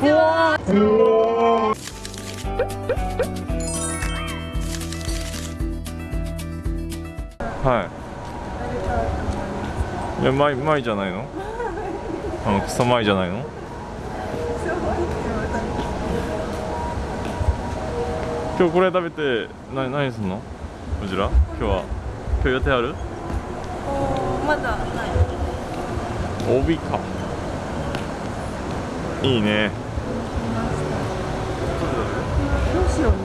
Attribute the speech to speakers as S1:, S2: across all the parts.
S1: ちは。
S2: はい。いや前前じゃないの？あのクソ前じゃないの？今日これ食べてな何すんの？こちら？今日は？今日予定ある？
S1: まだない。
S2: 帯か。いいね
S1: どうしようね。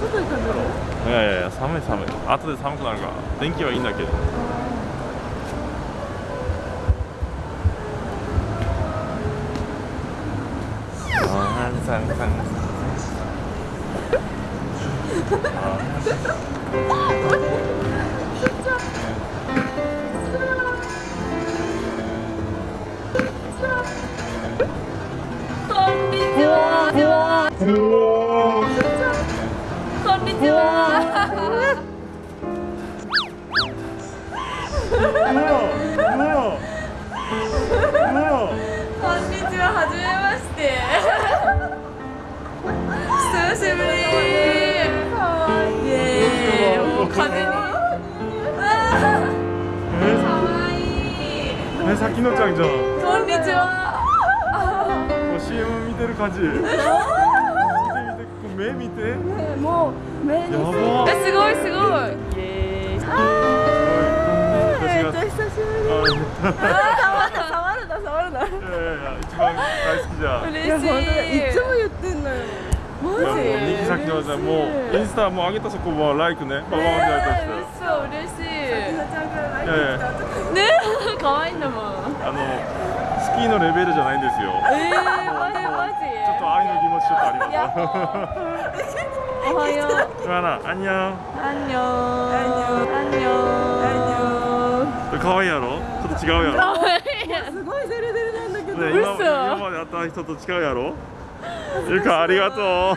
S1: 外で食べる
S2: いやいやいや寒い寒い。後で寒くなるから。電気はいいんだけど。あーさんさん
S1: こんにちはちはこんにちははじめまして。久しぶり。イエーイ。もう風にあーかわいい
S2: えさきのちゃんじゃん。
S1: こんにちは。
S2: もう CM 見てる感じ。見て見て目見て。
S1: もう目に
S2: やば。
S1: えすごいすごい。イエーイ
S2: 私が
S1: 久しぶり。
S2: あ
S1: あー触るな触るな触るな。い
S2: やいやいや一番大好きじゃん。
S1: 嬉しい。いつも言ってんのよ。マジ？
S2: 右先のじゃんもうインスタもう上げたそこはライクね。ババーンってやったして
S1: そう嬉しい。
S2: いやいや。
S1: ね 可愛いんだもん
S2: キーのレベルじゃないんですよ。
S1: えー、マジマジ。
S2: ちょっと愛の気持ちちょっとありま
S1: おはよう。
S2: あな、あんにゃん。
S1: アンニョン。アンニョン。
S2: 可愛いやろ？ちょっと違うやろ？
S1: すごいデレデレなんだけ
S2: ね、今今まで会った人と違うやろ？ゆかありがとう。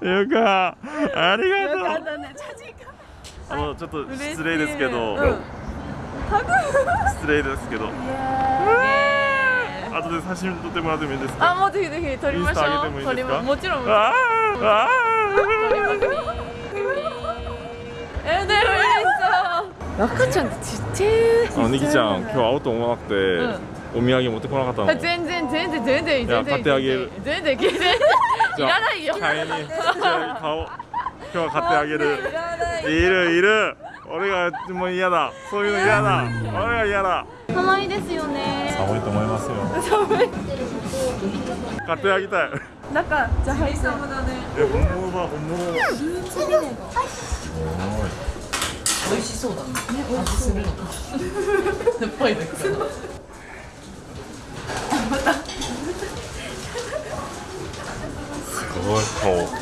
S2: ゆかありがとう。あのちょっと失礼ですけど、
S1: うん
S2: 失礼ですけど。後で写真撮ってもらってもいいですか？
S1: あもうぜひぜひ撮りましょう。撮りまもちろん
S2: あーあ
S1: えでも赤ちゃんってちっちゃい
S2: ーあのニキちゃん今日会おうと思わなくて、
S1: ん。
S2: お土産持ってこなかったの。
S1: 全然全然全然全然
S2: 買ってあげる。
S1: 全然全然いらないよ
S2: 買い今日は買ってあげる。
S1: い。
S2: るいる。俺がもう嫌だ。そういうの嫌だ。俺が嫌だ。
S1: 可愛いですよね。
S2: 寒いと思いますよ。
S1: 寒い。
S2: 買ってあげたい。
S1: 中じゃあはい寒だね
S2: え本物。だ本物だ
S3: 美味しそうだね。味するのか。酸っぱいだけど。
S2: すごい。顔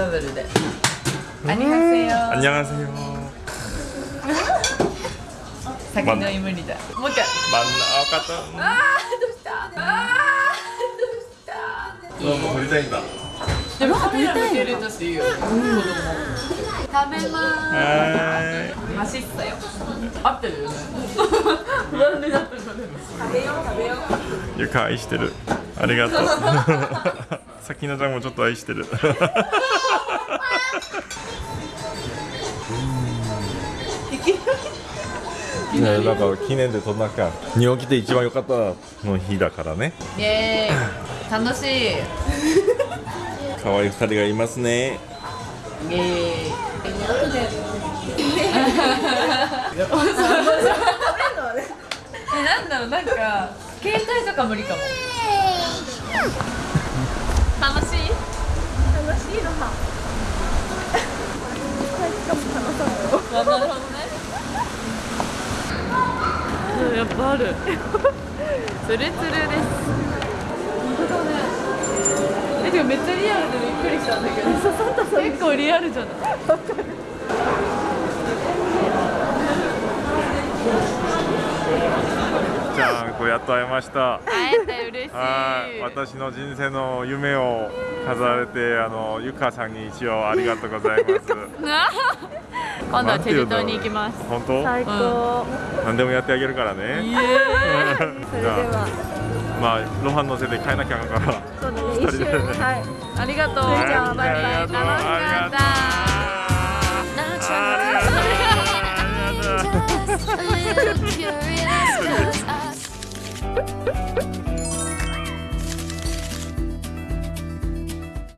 S3: ダブルで。あがあが無理だ。もう一回。
S2: 真ん中
S3: あどうした？あどうした？
S2: ど
S3: うも振りたいんだ。でもい、うん、子供食べます。マシッサよ。合ってるよね。なんでだったの食べよう食べよう。
S2: ゆか愛してる。ありがとう。ちゃんもちょっと愛してる。ね、なんか記念で撮んなきゃ日本来て一番良かったの日だからね
S3: イエーイ。楽しい。
S2: 可愛い二人がいますね
S3: イエーイ。え、なんだろう、なんか携帯とか無理かも。楽しい？
S1: 楽しいのは
S3: なるほどね。うんやっぱある。ツルツルです。えてかめっちゃリアルでびっくりしたんだけど。結構リアルじゃない？
S2: じゃあこれやっと会えました。
S3: 会えて嬉しい。
S2: はい。私の人生の夢を飾られてあのゆかさんに一応ありがとうございます
S3: 今度はチェジュ島に行きます。
S2: 本当？
S1: 最高、うん、
S2: 何でもやってあげるからね。
S1: それでは
S2: まあ露伴乗せて帰らなきゃから。
S1: そうね一瞬、はい、
S3: ありがとう。
S1: じゃあバイバイ。楽しかった。